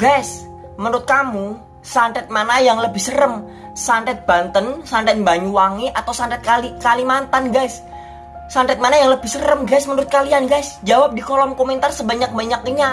Guys, menurut kamu santet mana yang lebih serem? Santet Banten, santet Banyuwangi, atau santet Kali Kalimantan, guys? Santet mana yang lebih serem, guys, menurut kalian, guys? Jawab di kolom komentar sebanyak-banyaknya.